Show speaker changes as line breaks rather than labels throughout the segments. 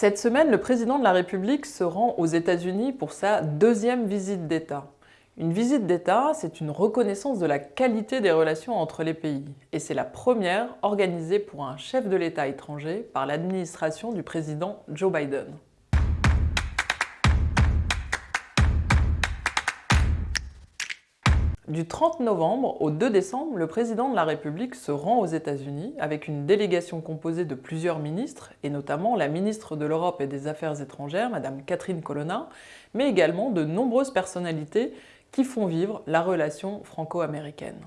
Cette semaine, le président de la République se rend aux États-Unis pour sa deuxième visite d'État. Une visite d'État, c'est une reconnaissance de la qualité des relations entre les pays. Et c'est la première organisée pour un chef de l'État étranger par l'administration du président Joe Biden. Du 30 novembre au 2 décembre, le président de la République se rend aux États-Unis avec une délégation composée de plusieurs ministres, et notamment la ministre de l'Europe et des Affaires étrangères, Madame Catherine Colonna, mais également de nombreuses personnalités qui font vivre la relation franco-américaine.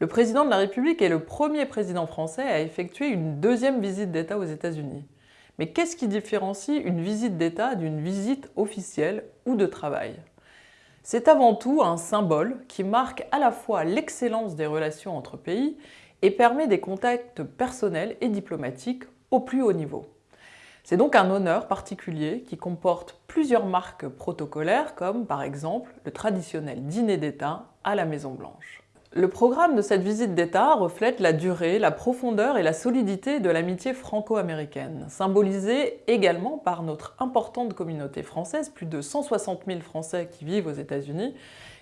Le président de la République est le premier président français à effectuer une deuxième visite d'État aux États-Unis. Mais qu'est-ce qui différencie une visite d'État d'une visite officielle ou de travail? C'est avant tout un symbole qui marque à la fois l'excellence des relations entre pays et permet des contacts personnels et diplomatiques au plus haut niveau. C'est donc un honneur particulier qui comporte plusieurs marques protocolaires comme par exemple le traditionnel dîner d'État à la Maison Blanche. Le programme de cette visite d'État reflète la durée, la profondeur et la solidité de l'amitié franco-américaine, symbolisée également par notre importante communauté française, plus de 160 000 Français qui vivent aux États-Unis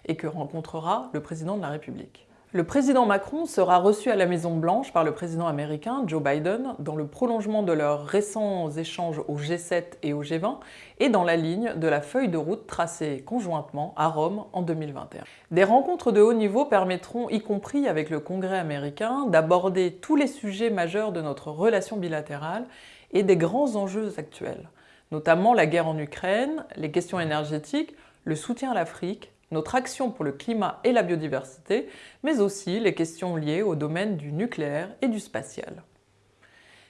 et que rencontrera le président de la République. Le président Macron sera reçu à la Maison-Blanche par le président américain Joe Biden dans le prolongement de leurs récents échanges au G7 et au G20 et dans la ligne de la feuille de route tracée conjointement à Rome en 2021. Des rencontres de haut niveau permettront, y compris avec le Congrès américain, d'aborder tous les sujets majeurs de notre relation bilatérale et des grands enjeux actuels, notamment la guerre en Ukraine, les questions énergétiques, le soutien à l'Afrique, notre action pour le climat et la biodiversité, mais aussi les questions liées au domaine du nucléaire et du spatial.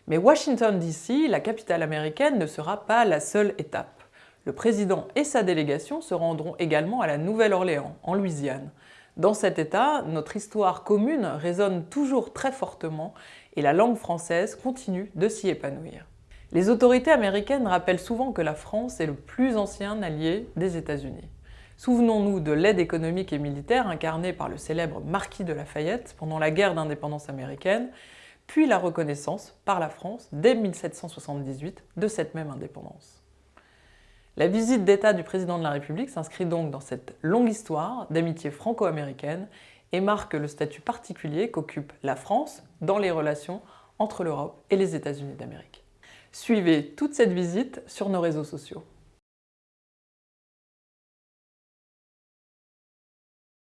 Mais Washington DC, la capitale américaine, ne sera pas la seule étape. Le président et sa délégation se rendront également à la Nouvelle-Orléans, en Louisiane. Dans cet état, notre histoire commune résonne toujours très fortement et la langue française continue de s'y épanouir. Les autorités américaines rappellent souvent que la France est le plus ancien allié des États-Unis. Souvenons-nous de l'aide économique et militaire incarnée par le célèbre marquis de Lafayette pendant la guerre d'indépendance américaine, puis la reconnaissance par la France dès 1778 de cette même indépendance. La visite d'État du président de la République s'inscrit donc dans cette longue histoire d'amitié franco-américaine et marque le statut particulier qu'occupe la France dans les relations entre l'Europe et les États-Unis d'Amérique. Suivez toute cette visite sur nos réseaux sociaux.